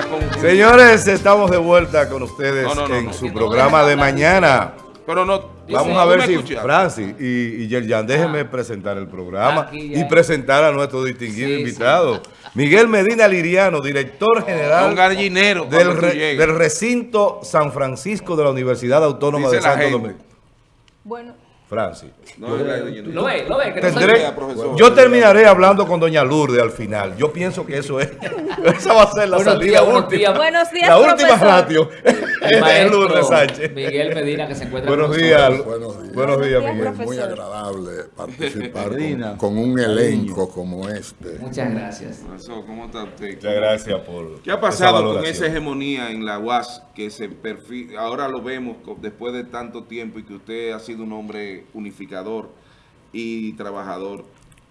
la conclusión. Señores, estamos de vuelta con ustedes en su programa de mañana. Pero no. Vamos a ver si Francis y, y Yerjan, déjenme ah. presentar el programa y presentar a nuestro distinguido invitado. Miguel Medina Liriano, director general gallinero del, del, recinto San Francisco de la Universidad Autónoma de Santo Domingo. Bueno. Francis. No, lo ve, lo ve. yo terminaré hablando con doña Lourdes al final. Yo pienso que eso es. esa va a ser la salida última. Buenos días, La última ratio. Lourdes Sánchez. Miguel Medina, que se encuentra Buenos días. Buenos días. Buenos días, Miguel. Muy agradable participar con, con, un elenco como este. Muchas gracias. ¿Cómo está usted? Muchas gracias por ¿Qué ha pasado con esa hegemonía en la UAS que se perfil, ahora lo vemos después de tanto tiempo y que usted ha sido un hombre unificador y trabajador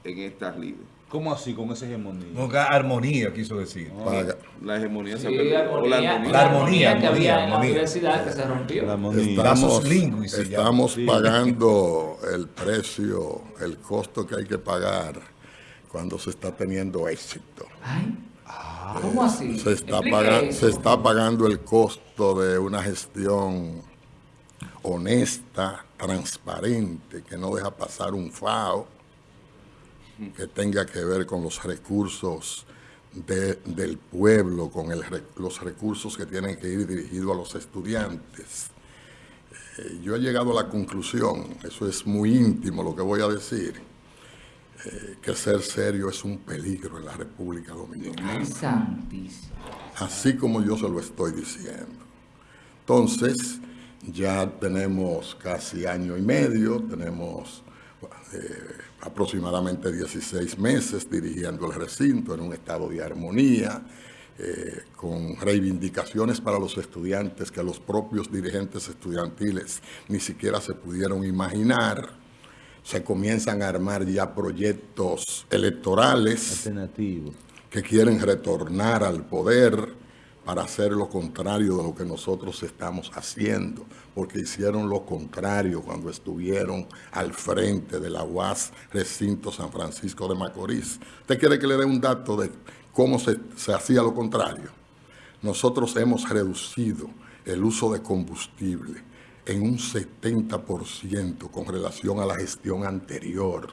en estas lides. ¿Cómo así, con esa hegemonía? No, armonía, quiso decir. la hegemonía se perdió. la armonía. que había en la universidad que se rompió. Estamos, estamos pagando el precio, el costo que hay que pagar cuando se está teniendo éxito. Ay. ¿Cómo así? Se está, pagando, se está pagando el costo de una gestión honesta, transparente, que no deja pasar un FAO, que tenga que ver con los recursos del pueblo, con los recursos que tienen que ir dirigidos a los estudiantes. Eh, yo he llegado a la conclusión, eso es muy íntimo lo que voy a decir, eh, que ser serio es un peligro en la República Dominicana. Así como yo se lo estoy diciendo. Entonces, ya tenemos casi año y medio, tenemos eh, aproximadamente 16 meses dirigiendo el recinto en un estado de armonía, eh, con reivindicaciones para los estudiantes que los propios dirigentes estudiantiles ni siquiera se pudieron imaginar. Se comienzan a armar ya proyectos electorales alternativos que quieren retornar al poder, para hacer lo contrario de lo que nosotros estamos haciendo, porque hicieron lo contrario cuando estuvieron al frente de la UAS Recinto San Francisco de Macorís. ¿Usted quiere que le dé un dato de cómo se, se hacía lo contrario? Nosotros hemos reducido el uso de combustible en un 70% con relación a la gestión anterior,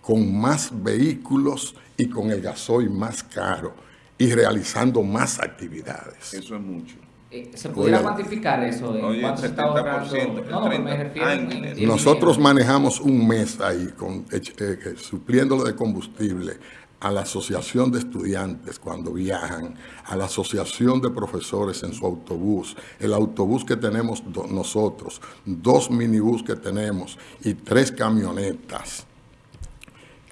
con más vehículos y con el gasoil más caro y realizando más actividades. Eso es mucho. Eh, ¿Se pudiera cuantificar eso? ¿En cuánto está ahorrando? No, me refiero Nosotros manejamos un mes ahí con, eh, eh, supliéndolo de combustible a la asociación de estudiantes cuando viajan, a la asociación de profesores en su autobús, el autobús que tenemos nosotros, dos minibús que tenemos y tres camionetas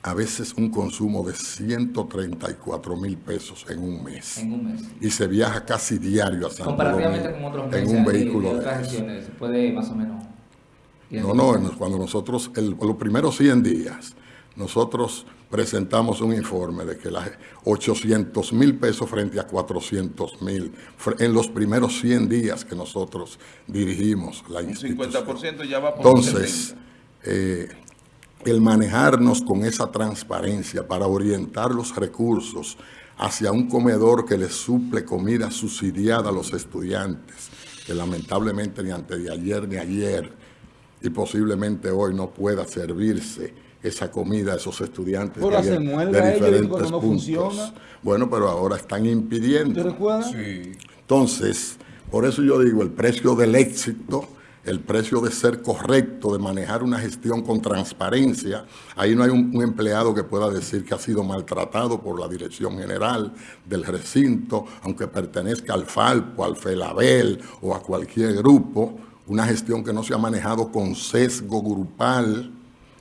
a veces un consumo de 134 mil pesos en un mes. En un mes. Y se viaja casi diario a San Comparativamente con otros meses. En un vehículo de, ¿Se puede más o menos? No, no, cuando nosotros, el, los primeros 100 días, nosotros presentamos un informe de que las 800 mil pesos frente a 400 mil en los primeros 100 días que nosotros dirigimos la institución. 50% ya va por Entonces, eh, el manejarnos con esa transparencia para orientar los recursos hacia un comedor que les suple comida subsidiada a los estudiantes, que lamentablemente ni antes de ayer ni ayer y posiblemente hoy no pueda servirse esa comida a esos estudiantes de, de, diferentes puntos. Bueno, pero ahora están impidiendo. ¿Te recuerdas? Sí. Entonces, por eso yo digo, el precio del éxito el precio de ser correcto, de manejar una gestión con transparencia. Ahí no hay un, empleado que pueda decir que ha sido maltratado por la dirección general del recinto, aunque pertenezca al FALPO, al FELABEL o a cualquier grupo. Una gestión que no se ha manejado con sesgo grupal,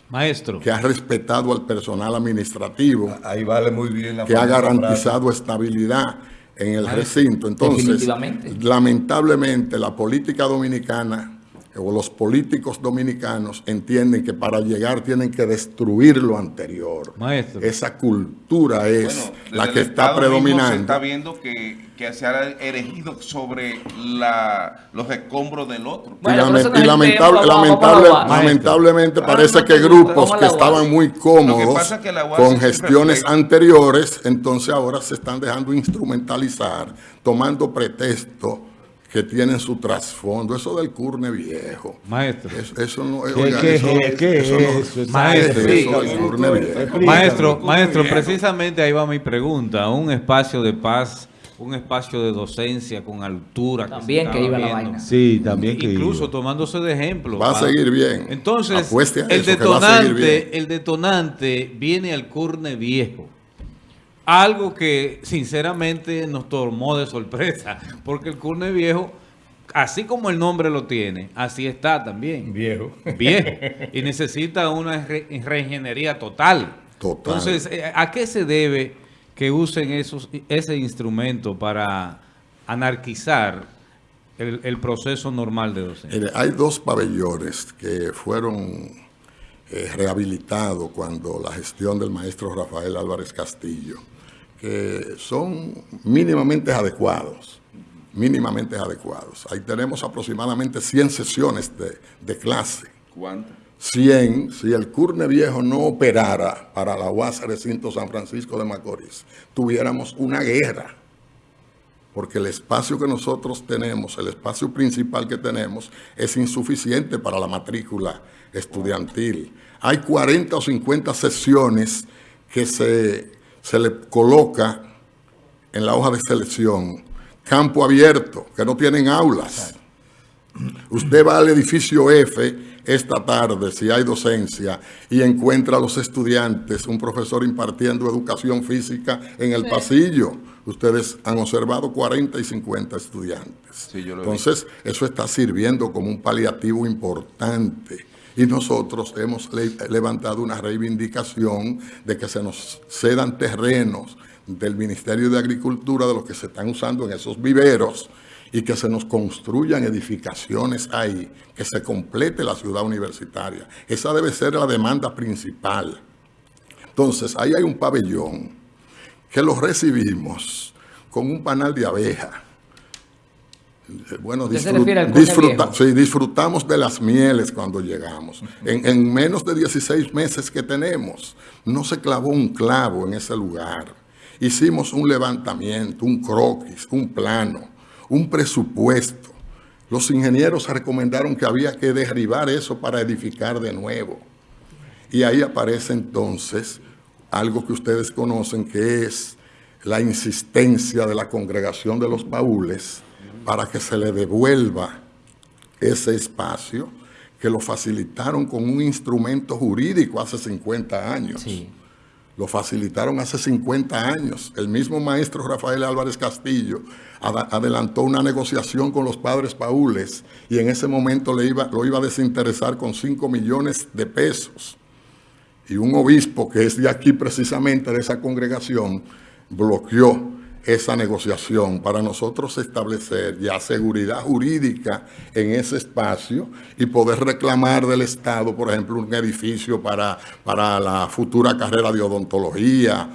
Maestro. Que ha respetado al personal administrativo. Ahí vale muy bien la Que ha garantizado estabilidad en el recinto. Entonces, lamentablemente, la política dominicana o los políticos dominicanos entienden que para llegar tienen que destruir lo anterior. Maestro. Esa cultura es la que está predominando. Se está viendo que, se ha erigido sobre la, los escombros del otro. y, lamentablemente parece que grupos que estaban muy cómodos con gestiones anteriores, entonces ahora se están dejando instrumentalizar, tomando pretexto que tienen su trasfondo. Eso del curne viejo. Maestro. Eso, no es... ¿Qué, eso, es? Maestro, maestro, maestro, precisamente ahí va mi pregunta. Un espacio de paz un espacio de docencia con altura. También que, iba la vaina. Sí, también que Incluso tomándose de ejemplo. Va a seguir bien. Entonces, el detonante, el detonante viene al curne viejo. Algo que sinceramente nos tomó de sorpresa, porque el Curne Viejo, así como el nombre lo tiene, así está también. Viejo. Viejo. Y necesita una reingeniería total. Total. Entonces, eh, ¿a qué se debe que usen esos, ese instrumento para anarquizar el, proceso normal de docencia? hay dos pabellones que fueron eh, rehabilitados cuando la gestión del maestro Rafael Álvarez Castillo que son mínimamente adecuados, mínimamente adecuados. Ahí tenemos aproximadamente 100 sesiones de, clase. ¿Cuántas? 100, si el Curne Viejo no operara para la UAS Recinto San Francisco de Macorís, tuviéramos una guerra. Porque el espacio que nosotros tenemos, el espacio principal que tenemos, es insuficiente para la matrícula estudiantil. Hay 40 o 50 sesiones que se se le coloca en la hoja de selección campo abierto, que no tienen aulas. Usted va al edificio F esta tarde, si hay docencia, y encuentra a los estudiantes, un profesor impartiendo educación física en el pasillo. Ustedes han observado 40 y 50 estudiantes. Entonces, eso está sirviendo como un paliativo importante y nosotros hemos levantado una reivindicación de que se nos cedan terrenos del Ministerio de Agricultura de los que se están usando en esos viveros y que se nos construyan edificaciones ahí, que se complete la ciudad universitaria. Esa debe ser la demanda principal. Entonces, ahí hay un pabellón que lo recibimos con un panal de abeja, bueno, disfrutamos de las mieles cuando llegamos. En, menos de 16 meses que tenemos, no se clavó un clavo en ese lugar. Hicimos un levantamiento, un croquis, un plano, un presupuesto. Los ingenieros recomendaron que había que derribar eso para edificar de nuevo. Y ahí aparece entonces algo que ustedes conocen que es la insistencia de la congregación de los baúles para que se le devuelva ese espacio que lo facilitaron con un instrumento jurídico hace 50 años. Lo facilitaron hace 50 años. El mismo maestro Rafael Álvarez Castillo adelantó una negociación con los padres paules y en ese momento le iba, lo iba a desinteresar con 5 millones de pesos. Y un obispo que es de aquí precisamente, de esa congregación, bloqueó esa negociación para nosotros establecer ya seguridad jurídica en ese espacio y poder reclamar del Estado, por ejemplo, un edificio para, para la futura carrera de odontología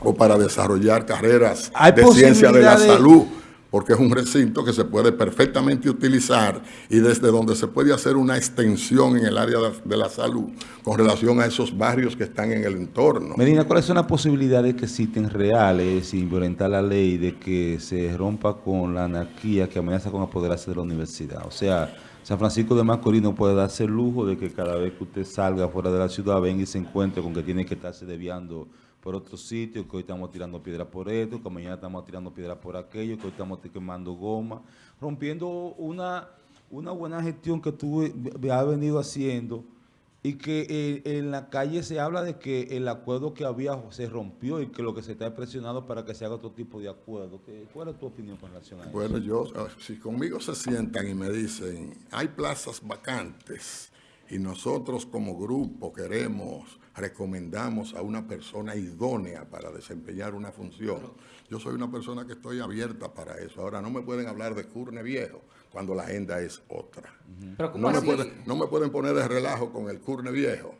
o para desarrollar carreras de ciencia de la salud porque es un recinto que se puede perfectamente utilizar y desde donde se puede hacer una extensión en el área de la salud con relación a esos barrios que están en el entorno. Medina, ¿cuáles son las posibilidades que existen reales sin violentar la ley de que se rompa con la anarquía que amenaza con apoderarse de la universidad? O sea, San Francisco de Macorís no puede darse el lujo de que cada vez que usted salga fuera de la ciudad venga y se encuentre con que tiene que estarse desviando por otros sitios, que hoy estamos tirando piedras por esto, que mañana estamos tirando piedras por aquello, que hoy estamos quemando goma, rompiendo una, una buena gestión que tú has venido haciendo y que eh, en la calle se habla de que el acuerdo que había se rompió y que lo que se está presionando para que se haga otro tipo de acuerdo. ¿Cuál es tu opinión con relación a eso? Bueno, yo, si conmigo se sientan y me dicen, hay plazas vacantes y nosotros como grupo queremos recomendamos a una persona idónea para desempeñar una función. Yo soy una persona que estoy abierta para eso. Ahora, no me pueden hablar de curne viejo, cuando la agenda es otra. Pero ¿cómo No me, pueden, no me pueden poner de relajo con el curne viejo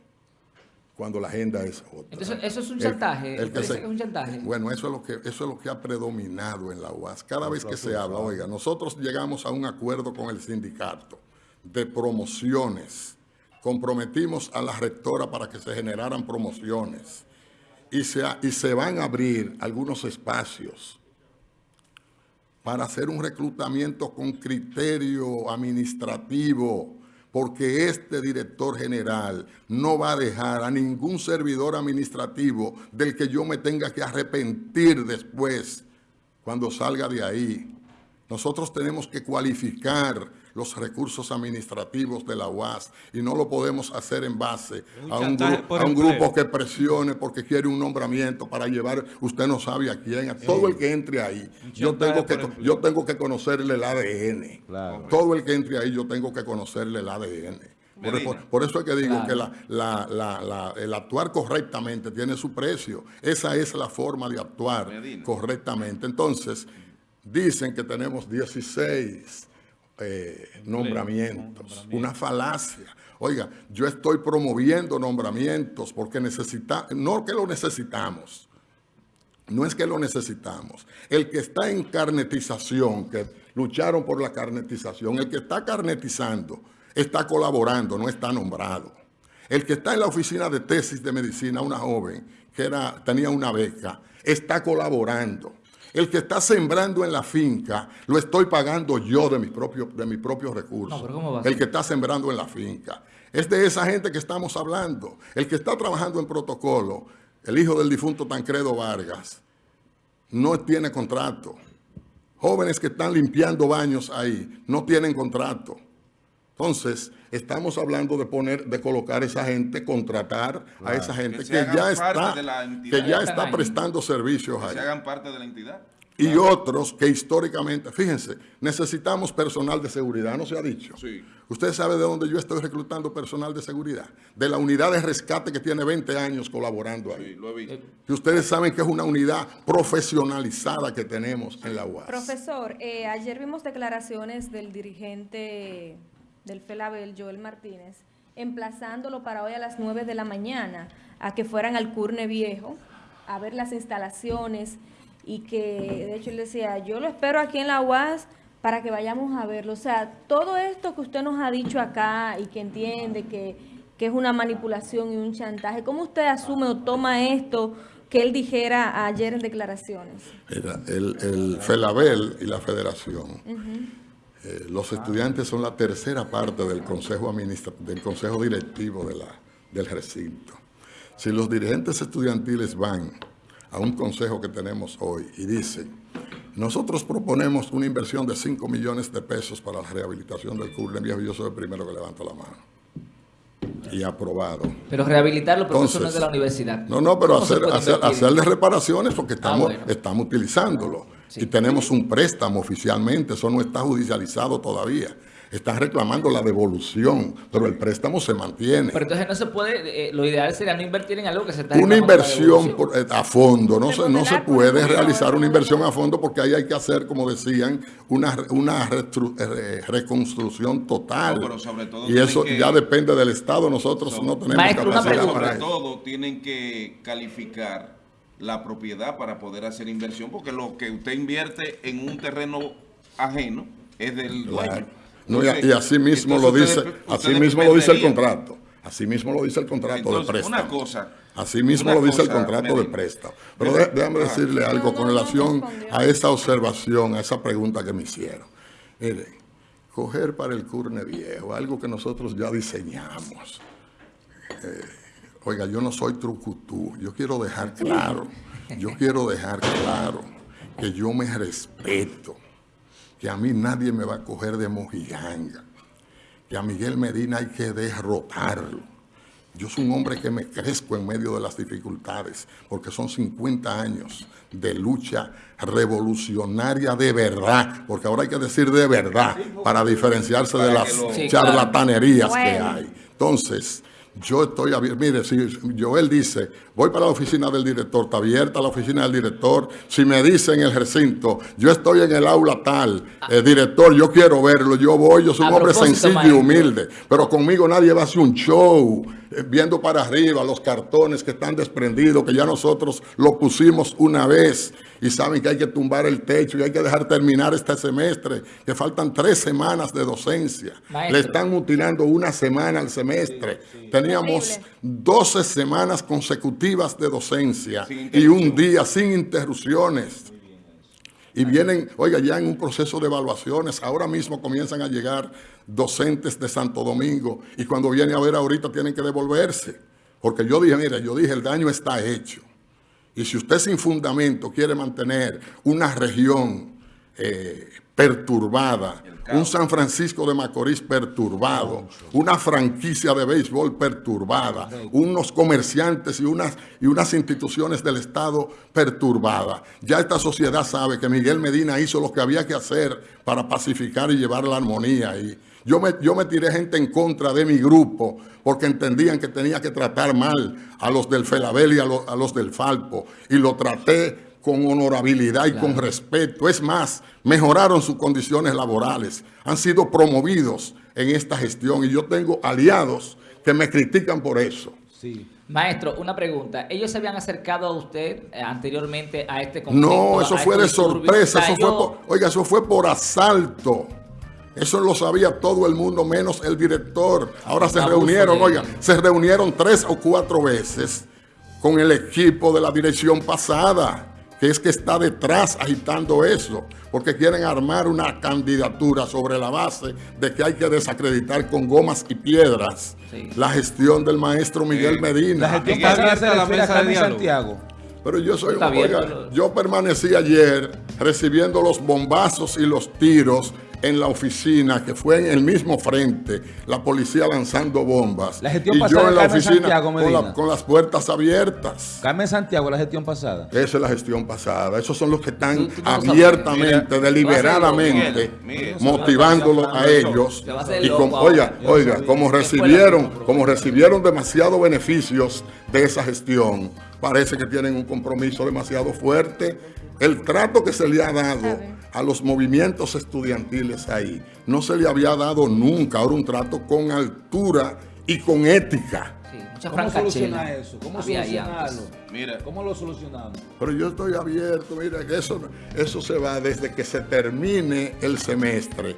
cuando la agenda es otra. Entonces, eso es un chantaje. el que ¿Usted dice se- que es un chantaje? Bueno, eso es lo que eso es lo que ha predominado en la UAS. Cada vez que se habla, oiga, nosotros llegamos a un acuerdo con el sindicato de promociones. Comprometimos a la rectora para que se generaran promociones. Y se, y se van a abrir algunos espacios para hacer un reclutamiento con criterio administrativo, porque este director general no va a dejar a ningún servidor administrativo del que yo me tenga que arrepentir después cuando salga de ahí. Nosotros tenemos que cualificar los recursos administrativos de la UAS y no lo podemos hacer en base Un a un, a un grupo que presione porque quiere un nombramiento para llevar, usted no sabe a quién, a todo el que entre ahí. Yo tengo, que, yo tengo que conocerle el ADN. Claro. Todo el que entre ahí yo tengo que conocerle el ADN. Por, Medina. por- por eso es que digo Claro. que la- la- la- la- el actuar correctamente tiene su precio. Esa es la forma de actuar Medina. correctamente. Entonces, dicen que tenemos 16 eh, nombramientos. Una falacia. Oiga, yo estoy promoviendo nombramientos porque necesita, no que lo necesitamos. No es que lo necesitamos. El que está en carnetización, que lucharon por la carnetización, el que está carnetizando, está colaborando, no está nombrado. El que está en la oficina de tesis de medicina, una joven que era, tenía una beca, está colaborando. El que está sembrando en la finca, lo estoy pagando yo de mis propios, de mis propios recursos. No, pero ¿cómo va a el que está sembrando en la finca. Es de esa gente que estamos hablando. El que está trabajando en protocolo, el hijo del difunto Tancredo Vargas, no tiene contrato. Jóvenes que están limpiando baños ahí, no tienen contrato. Entonces, estamos hablando de poner, de colocar esa gente, contratar a esa gente Que que, ya está, que ya está ahí. prestando servicios que ahí se hagan parte de la entidad. y otros que históricamente, fíjense, necesitamos personal de seguridad, ¿no se ha dicho? Sí. Usted sabe de dónde yo estoy reclutando personal de seguridad, de la unidad de rescate que tiene 20 años colaborando Sí, ahí. lo he visto. Y ustedes saben que es una unidad profesionalizada que tenemos en la UAS. Profesor, eh, ayer vimos declaraciones del dirigente del FELABEL, Joel Martínez, emplazándolo para hoy a las 9 de la mañana a que fueran al Curne Viejo a ver las instalaciones y que, de hecho, él decía, yo lo espero aquí en la UAS para que vayamos a verlo. O sea, todo esto que usted nos ha dicho acá y que entiende que, que es una manipulación y un chantaje, ¿cómo usted asume o toma esto que él dijera ayer en declaraciones? Mira, el, el FELABEL y la federación, eh, los estudiantes son la tercera parte del consejo, administra- del consejo directivo de la, del recinto. Si los dirigentes estudiantiles van a un consejo que tenemos hoy y dicen, nosotros proponemos una inversión de 5 millones de pesos para la rehabilitación del Curlen Viejo, yo soy el primero que levanto la mano. Y aprobado. Pero rehabilitarlo, pero eso no es Entonces, de la universidad. No, no, pero ¿Cómo se hacer, hacer- hacerle reparaciones porque estamos, bueno. estamos utilizándolo. Sí. Y tenemos un préstamo oficialmente, eso no está judicializado todavía. Están reclamando la devolución, pero el préstamo se mantiene. Pero entonces no se puede, eh, lo ideal sería no invertir en algo que se está Una inversión por- eh, a fondo, no se, no se puede realizar una inversión a fondo porque ahí hay que hacer, como decían, una, re- una eh, reconstrucción total. No, pero sobre todo y eso que- ya depende del Estado, nosotros Sobre- no tenemos Maestro, capacidad pregunta. para sobre eso. todo tienen que calificar la propiedad para poder hacer inversión, porque lo que usted invierte en un terreno ajeno es del Claro. dueño. No, y, Entonces- y así mismo lo dice, ustedes- así ustedes mismo lo dice el contrato. Así mismo lo dice el contrato Entonces, de préstamo. una cosa- Así mismo una lo dice el contrato de préstamo. Pero de- déjame Ah. decirle algo No, con no, relación a esa observación, a esa pregunta que me hicieron. Miren, coger para el curne viejo, algo que nosotros ya diseñamos. Eh, oiga, yo no soy trucutú, yo quiero dejar claro, yo quiero dejar claro que yo me respeto, que a mí nadie me va a coger de mojiganga, que a Miguel Medina hay que derrotarlo. Yo soy un hombre que me crezco en medio de las dificultades, porque son 50 años de lucha revolucionaria de verdad, porque ahora hay que decir de verdad para diferenciarse de las charlatanerías que hay. Entonces, Yo estoy abierto. Mire, si Joel dice, voy para la oficina del director, está abierta la oficina del director. Si me dice en el recinto, yo estoy en el aula tal, el eh, director, yo quiero verlo, yo voy, yo soy un hombre sencillo y humilde. Pero conmigo nadie va a hacer un show viendo para arriba los cartones que están desprendidos, que ya nosotros lo pusimos una vez y saben que hay que tumbar el techo y hay que dejar terminar este semestre, que faltan tres semanas de docencia. Le están mutilando una semana al semestre. Teníamos 12 semanas consecutivas de docencia y un día sin interrupciones. Y vienen, oiga, ya en un proceso de evaluaciones, ahora mismo comienzan a llegar docentes de Santo Domingo y cuando viene a ver ahorita tienen que devolverse. Porque yo dije, mira, yo dije, el daño está hecho. Y si usted sin fundamento quiere mantener una región eh, perturbada, un San Francisco de Macorís perturbado, una franquicia de béisbol perturbada, unos comerciantes y unas, y unas instituciones del Estado perturbadas. Ya esta sociedad sabe que Miguel Medina hizo lo que había que hacer para pacificar y llevar la armonía. Y yo me, yo me tiré gente en contra de mi grupo porque entendían que tenía que tratar mal a los del Felabel y a, a los del Falpo. Y lo traté con honorabilidad y con respeto. Es más, mejoraron sus condiciones laborales, han sido promovidos en esta gestión y yo tengo aliados que me critican por eso. Sí. Maestro, una pregunta. ¿Ellos se habían acercado a usted eh, anteriormente a este conflicto? No, eso fue de sorpresa. Eso fue por, oiga, eso fue por asalto. Eso lo sabía todo el mundo, menos el director. Ahora se reunieron, oiga, se reunieron tres o cuatro veces con el equipo de la dirección pasada que es que está detrás agitando eso, porque quieren armar una candidatura sobre la base de que hay que desacreditar con gomas y piedras la gestión del maestro Miguel Medina. La gestión pasada la mesa de Santiago. Pero yo soy, oiga, yo permanecí ayer recibiendo los bombazos y los tiros en la oficina, que fue en el mismo frente, la policía lanzando bombas. La gestión y yo en la oficina con, las puertas abiertas. Carmen Santiago, la gestión pasada. Esa es la gestión pasada. Esos son los que están abiertamente, deliberadamente, motivándolos a ellos. Y oiga, oiga, como recibieron, como recibieron demasiados beneficios de esa gestión, parece que tienen un compromiso demasiado fuerte. El trato que se le ha dado a los movimientos estudiantiles ahí. No se le había dado nunca ahora un trato con altura y con ética. ¿Cómo solucionar eso? ¿Cómo solucionarlo? Mira. ¿Cómo lo solucionamos? Pero yo estoy abierto, mira, que eso, eso se va desde que se termine el semestre.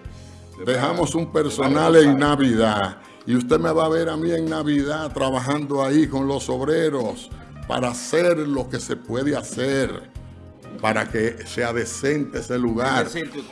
Dejamos un personal en Navidad y usted me va a ver a mí en Navidad trabajando ahí con los obreros para hacer lo que se puede hacer para que sea decente ese lugar.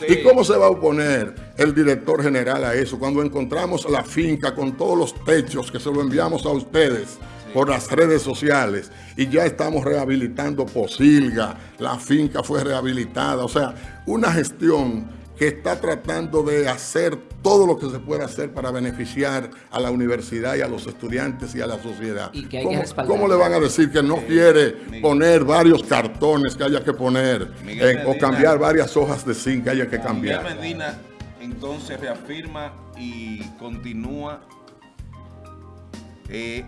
¿Y cómo se va a oponer el director general a eso? Cuando encontramos la finca con todos los techos que se lo enviamos a ustedes por las redes sociales y ya estamos rehabilitando Posilga, la finca fue rehabilitada, o sea, una gestión que está tratando de hacer todo lo que se puede hacer para beneficiar a la universidad y a los estudiantes y a la sociedad. ¿Cómo, le van a decir que no quiere poner varios cartones que haya que poner o cambiar varias hojas de zinc que haya que cambiar? Miguel Medina entonces reafirma y continúa eh,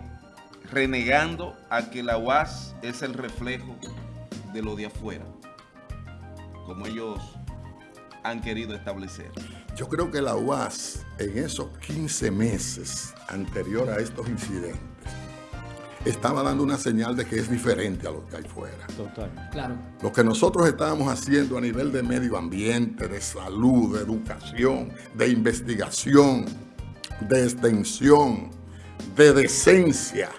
renegando a que la UAS es el reflejo de lo de afuera, como ellos han querido establecer? Yo creo que la UAS en esos 15 meses anterior a estos incidentes estaba dando una señal de que es diferente a lo que hay fuera. Total. Claro. Lo que nosotros estábamos haciendo a nivel de medio ambiente, de salud, de educación, de investigación, de extensión, de decencia,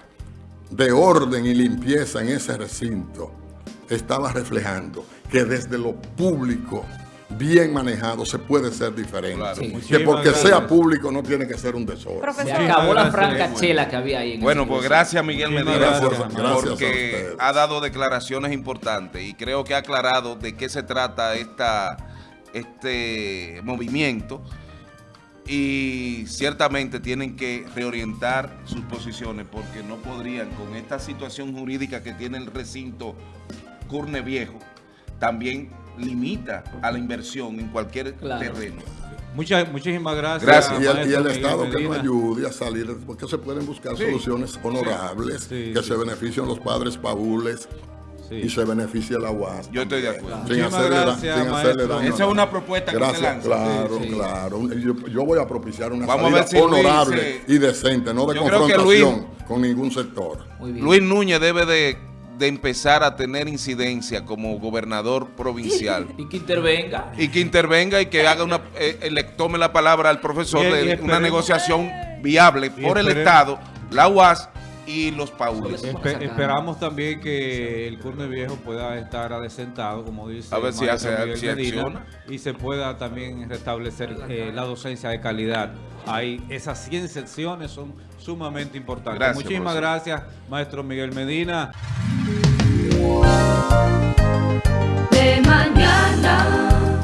de orden y limpieza en ese recinto, estaba reflejando que desde lo público bien manejado se puede ser diferente. Que porque sea público no tiene que ser un desorden. Se acabó la franca chela que había ahí. bueno, pues gracias Miguel Medina porque ha dado declaraciones importantes y creo que ha aclarado de qué se trata esta, este movimiento y ciertamente tienen que reorientar sus posiciones porque no podrían con esta situación jurídica que tiene el recinto Curne Viejo también limita a la inversión en cualquier terreno. Muchas, muchísimas gracias. Gracias. Y el, y el Estado que nos Medina. ayude a salir, porque se pueden buscar soluciones honorables Sí, que sí. se beneficien los padres paules Sí. y se beneficie la UAS. Yo estoy de acuerdo. Sin Muchísimas hacerle, da- gracias, sin hacerle daño. Esa es una propuesta que Gracias, usted lanza. claro, Sí, sí. claro. Yo, yo voy a propiciar una Vamos a salida ver si Luis honorable se- y decente, no de que confrontación con ningún sector. Muy bien. Luis Núñez debe de, de empezar a tener incidencia como gobernador provincial. Y que intervenga. y que intervenga y que haga una eh, eh, le tome la palabra al profesor Y- y de una negociación viable por el Estado, la UAS y los paules. Espe- esperamos también que el Curne Viejo pueda estar adesentado, como dice A ver el si maestro hace- Miguel si Medina, y se pueda también restablecer eh, la docencia de calidad. Hay, esas 100 secciones son sumamente importantes. Gracias, Muchísimas profesor. gracias, maestro Miguel Medina. de mañana.